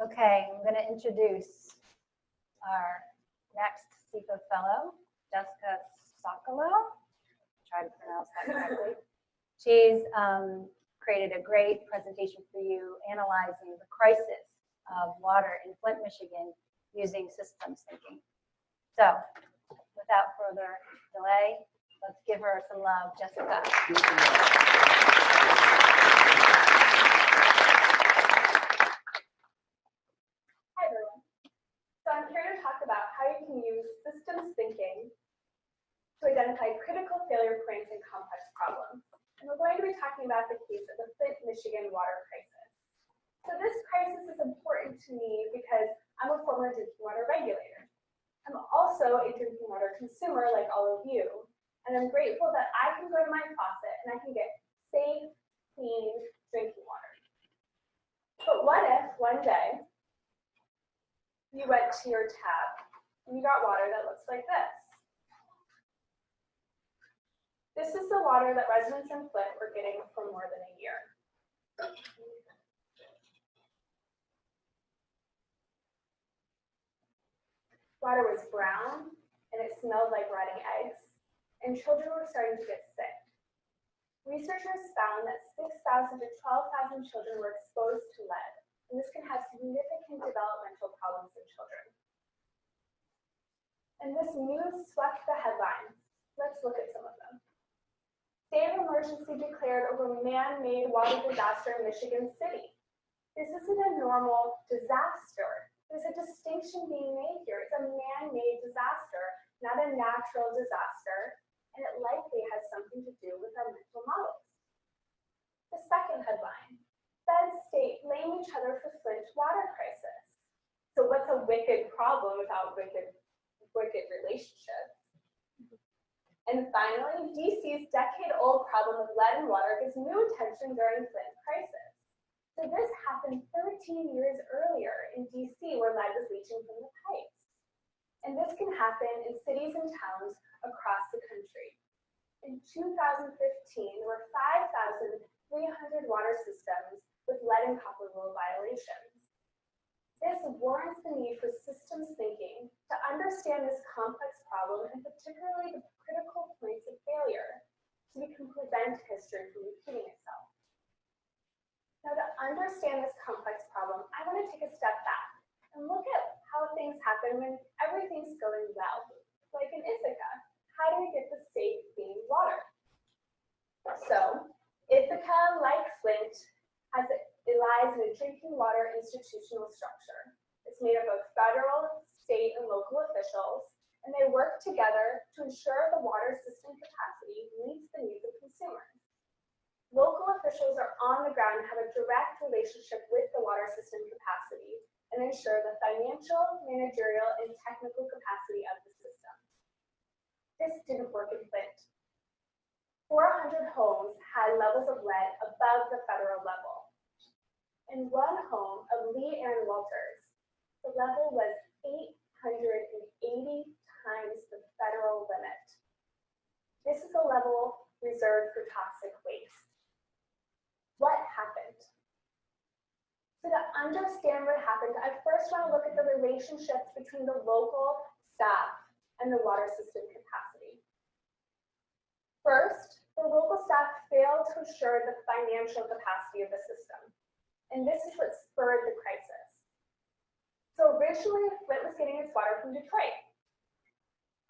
Okay, I'm going to introduce our next CIPA fellow, Jessica Sokolow. Try to pronounce that correctly. She's um, created a great presentation for you analyzing the crisis of water in Flint, Michigan using systems thinking. So without further delay, let's give her some love, Jessica. Hi everyone. So I'm here to talk about how you can use systems thinking to identify critical failure points in complex problems. And we're going to be talking about the case of the Flint, Michigan water crisis. So this crisis is important to me because I'm a former drinking water regulator. I'm also a drinking water consumer like all of you. And I'm grateful that I can go to my faucet and I can get safe, clean drinking water. But what if one day you went to your tap and you got water that looks like this. This is the water that residents in Flint were getting for more than a year. Water was brown and it smelled like rotting eggs, and children were starting to get sick. Researchers found that 6,000 to 12,000 children were exposed to lead, and this can have significant developmental problems in children. And this news swept the headlines. Let's look at some of them. State of emergency declared over man-made water disaster in Michigan City. This isn't a normal disaster. There's a distinction being made here. It's a man-made disaster, not a natural disaster, and it likely has something to do with our mental models. The second headline, Fed state blame each other for Flint water crisis. So what's a wicked problem without wicked, wicked relationships? And finally, DC's decade-old problem of lead in water gets new attention during Flint crisis. So this happened 13 years earlier in DC where lead was leaching from the pipes. And this can happen in cities and towns across the country. In 2015, there were 5,300 water systems with lead and copper rule violations. This warrants the need for systems thinking to understand this complex problem and particularly the critical points of failure so we can prevent history from repeating itself. Now to understand this complex problem, I want to take a step back and look at how things happen when everything's going well. Like in Ithaca, how do we get the safe, clean water? So Ithaca, like Flint, has a, it lies in a drinking water institutional structure. It's made up of federal, state, and local officials, and they work together to ensure the water system capacity meets the needs of consumers. Local officials are on the ground and have a direct relationship with the water system capacity and ensure the financial, managerial, and technical capacity of the system. This didn't work in Flint. 400 homes had levels of lead above the federal level. In one home of Lee Anne Walters, the level was 880 times the federal limit. This is a level reserved for toxic waste. What happened? So to understand what happened, I first want to look at the relationships between the local staff and the water system capacity. First, the local staff failed to ensure the financial capacity of the system. And this is what spurred the crisis. So originally, Flint was getting its water from Detroit,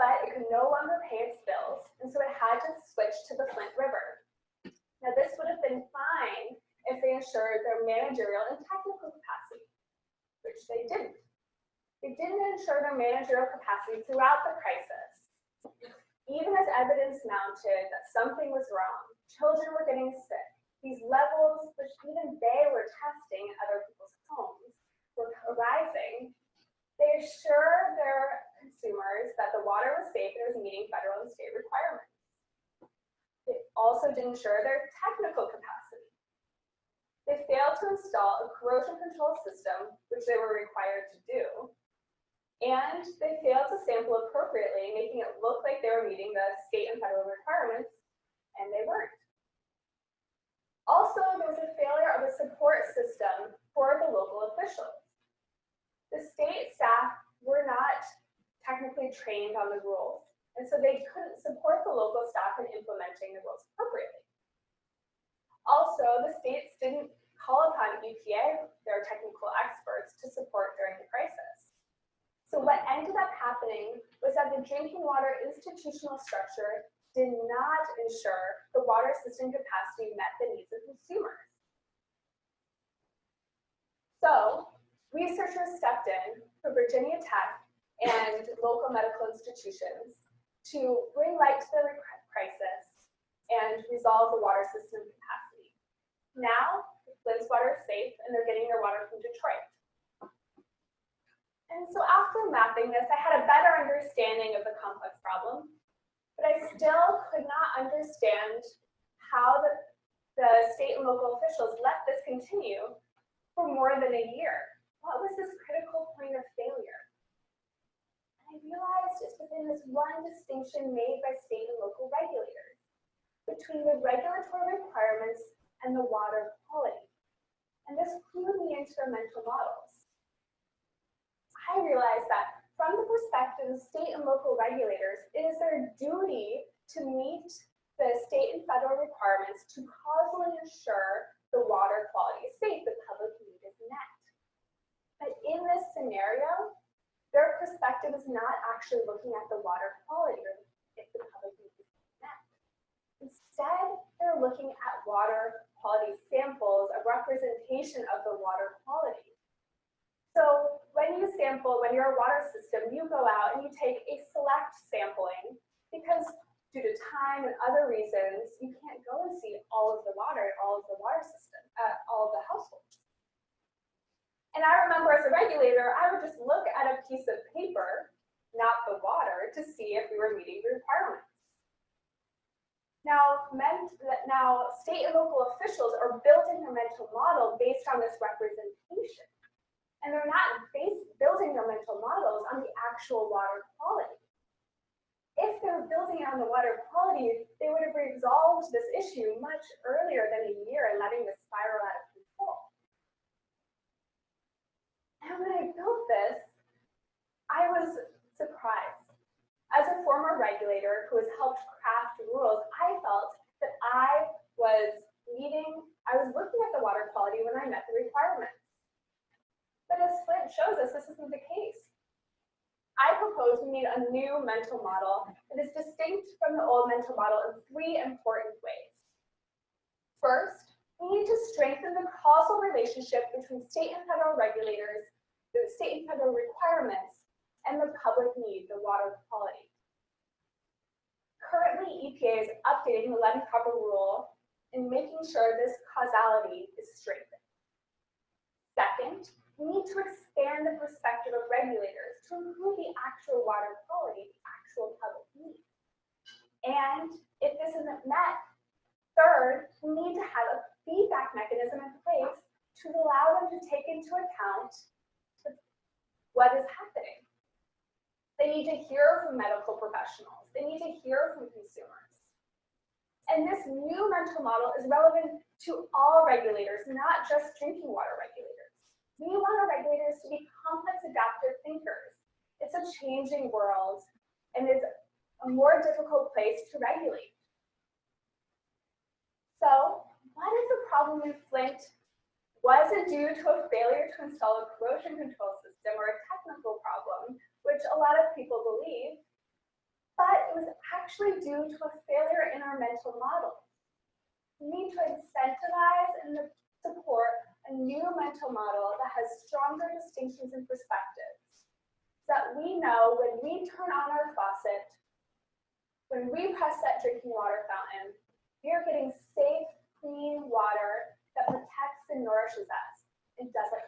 but it could no longer pay its bills, and so it had to switch to the Flint River. Now, this would have been fine if they ensured their managerial and technical capacity, which they didn't. They didn't ensure their managerial capacity throughout the crisis. Even as evidence mounted that something was wrong, children were getting sick, these levels, which even they were testing in other people's homes, were arising. They assured their consumers that the water was safe and was meeting federal and state requirements. It also didn't ensure their technical capacity. They failed to install a corrosion control system, which they were required to do, and they failed to sample appropriately, making it look like they were meeting the state and federal requirements, and they weren't. Also, there was a failure of a support system for the local officials. The state staff were not technically trained on the rules and so they couldn't support the local staff in implementing the rules appropriately. Also, the states didn't call upon EPA, their technical experts, to support during the crisis. So what ended up happening was that the drinking water institutional structure did not ensure the water system capacity met the needs of consumers. So researchers stepped in for Virginia Tech and local medical institutions to bring light to the crisis and resolve the water system capacity. Now, Flint's water is safe and they're getting their water from Detroit. And so after mapping this, I had a better understanding of the complex problem, but I still could not understand how the, the state and local officials let this continue for more than a year. What was this critical point of failure? I realized it's within this one distinction made by state and local regulators between the regulatory requirements and the water quality. And this clued me into mental models. I realized that from the perspective of state and local regulators, it is their duty to meet the state and federal requirements to causally ensure the water quality is safe, the public need is met. But in this scenario, perspective is not actually looking at the water quality or if the public need is met. Instead, they're looking at water quality samples, a representation of the water quality. So when you sample, when you're a water system, you go out and you take a select sampling because due to time and other reasons, you can't go and see all of the water, all of the water system, uh, all of the households. And I remember as a regulator, I would just look at a piece of paper, not the water, to see if we were meeting the requirements. Now, meant that now state and local officials are building their mental model based on this representation. And they're not based, building their mental models on the actual water quality. If they're building on the water quality, they would have resolved this issue much earlier than a year and letting this spiral out of control. And when I built this, I was surprised. As a former regulator who has helped craft rules, I felt that I was meeting, I was looking at the water quality when I met the requirements. Shows us, this isn't the case. I propose we need a new mental model that is distinct from the old mental model in three important ways. First, we need to strengthen the causal relationship between state and federal regulators, the state and federal requirements, and the public need, the water quality. Currently, EPA is updating the lead and copper rule and making sure this causality is strengthened. Second, we need to expand the perspective of regulators to improve the actual water quality, the actual public need. And if this isn't met, third, we need to have a feedback mechanism in place to allow them to take into account what is happening. They need to hear from medical professionals. They need to hear from consumers. And this new mental model is relevant to all regulators, not just drinking water regulators. We want our regulators to be complex adaptive thinkers. It's a changing world and it's a more difficult place to regulate. So what is the problem in Flint? Was it due to a failure to install a corrosion control system or a technical problem, which a lot of people believe? But it was actually due to a failure in our mental model. We need to incentivize and support a new mental model that has stronger distinctions and perspectives. So that we know when we turn on our faucet, when we press that drinking water fountain, we are getting safe, clean water that protects and nourishes us and doesn't